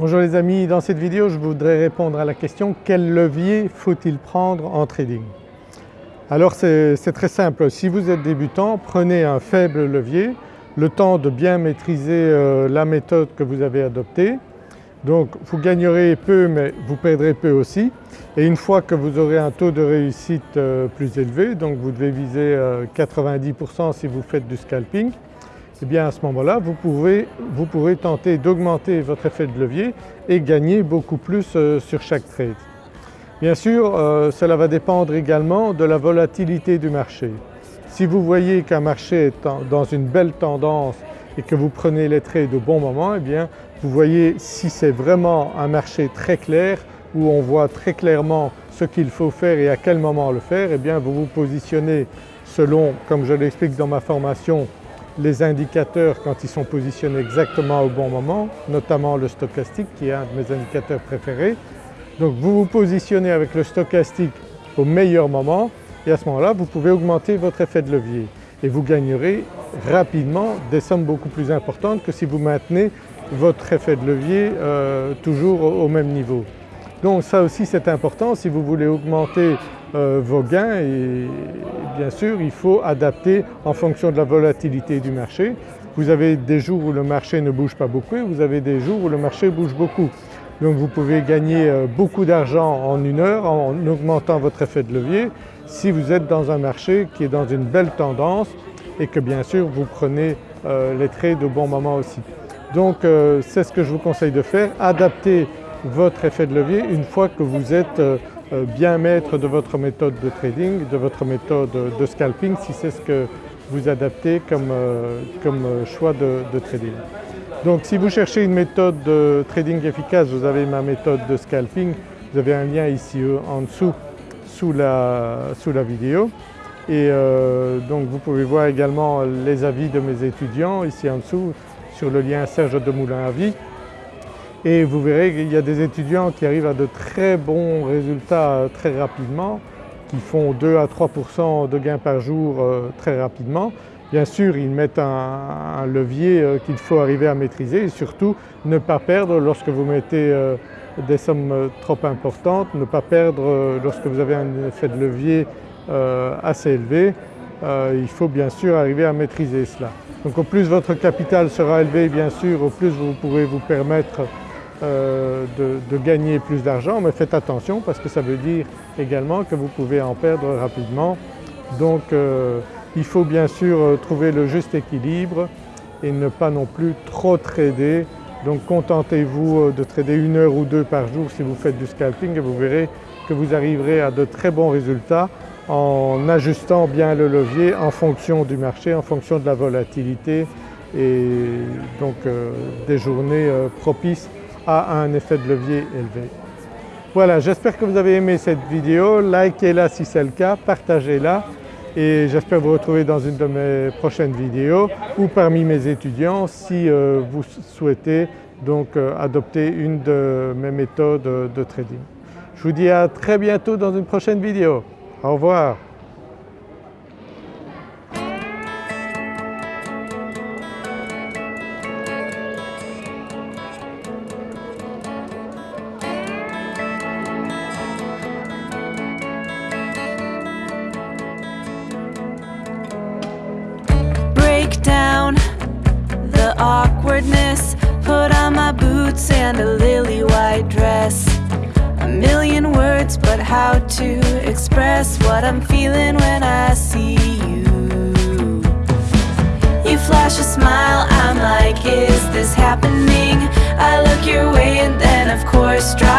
Bonjour les amis, dans cette vidéo je voudrais répondre à la question quel levier faut-il prendre en trading? Alors c'est très simple, si vous êtes débutant prenez un faible levier, le temps de bien maîtriser euh, la méthode que vous avez adoptée. Donc vous gagnerez peu mais vous perdrez peu aussi. Et une fois que vous aurez un taux de réussite euh, plus élevé, donc vous devez viser 90% euh, si vous faites du scalping, eh bien à ce moment-là vous, vous pourrez tenter d'augmenter votre effet de levier et gagner beaucoup plus euh, sur chaque trade. Bien sûr cela va dépendre également de la volatilité du marché. Si vous voyez qu'un marché est dans une belle tendance et que vous prenez les trades au bon moment, eh bien vous voyez si c'est vraiment un marché très clair où on voit très clairement ce qu'il faut faire et à quel moment le faire, eh bien vous vous positionnez selon, comme je l'explique dans ma formation, les indicateurs quand ils sont positionnés exactement au bon moment, notamment le stochastique qui est un de mes indicateurs préférés. Donc vous vous positionnez avec le stochastique au meilleur moment et à ce moment-là vous pouvez augmenter votre effet de levier et vous gagnerez rapidement des sommes beaucoup plus importantes que si vous maintenez votre effet de levier euh, toujours au même niveau. Donc ça aussi c'est important si vous voulez augmenter euh, vos gains et bien sûr il faut adapter en fonction de la volatilité du marché. Vous avez des jours où le marché ne bouge pas beaucoup et vous avez des jours où le marché bouge beaucoup. Donc vous pouvez gagner euh, beaucoup d'argent en une heure en augmentant votre effet de levier si vous êtes dans un marché qui est dans une belle tendance et que bien sûr vous prenez euh, les trades au bon moment aussi. Donc c'est ce que je vous conseille de faire, adapter votre effet de levier une fois que vous êtes bien maître de votre méthode de trading, de votre méthode de scalping si c'est ce que vous adaptez comme, euh, choix de, trading. Donc si vous cherchez une méthode de trading efficace, vous avez ma méthode de scalping, vous avez un lien ici en dessous sous la, sous la vidéo. Et donc vous pouvez voir également les avis de mes étudiants ici en dessous sur le lien Serge Demoulin Avis et vous verrez qu'il y a des étudiants qui arrivent à de très bons résultats très rapidement, qui font 2 à 3% de gains par jour euh, très rapidement. Bien sûr ils mettent un, levier euh, qu'il faut arriver à maîtriser et surtout ne pas perdre lorsque vous mettez euh, des sommes trop importantes, ne pas perdre lorsque vous avez un effet de levier assez élevé. Il faut bien sûr arriver à maîtriser cela. Donc au plus votre capital sera élevé bien sûr, au plus vous pourrez vous permettre euh, de, gagner plus d'argent mais faites attention parce que ça veut dire également que vous pouvez en perdre rapidement. Donc euh, il faut bien sûr euh, trouver le juste équilibre et ne pas non plus trop trader. Donc contentez-vous de trader une heure ou deux par jour si vous faites du scalping et vous verrez que vous arriverez à de très bons résultats en ajustant bien le levier en fonction du marché, en fonction de la volatilité et donc des journées propices a un effet de levier élevé. Voilà, j'espère que vous avez aimé cette vidéo, likez-la si c'est le cas, partagez-la et j'espère vous retrouver dans une de mes prochaines vidéos ou parmi mes étudiants si euh, vous souhaitez donc euh, adopter une de mes méthodes de trading. Je vous dis à très bientôt dans une prochaine vidéo. Au revoir. Put on my boots and a lily white dress. A million words but how to express What I'm feeling when I see you. You flash a smile, I'm like is this happening? I look your way and then of course drop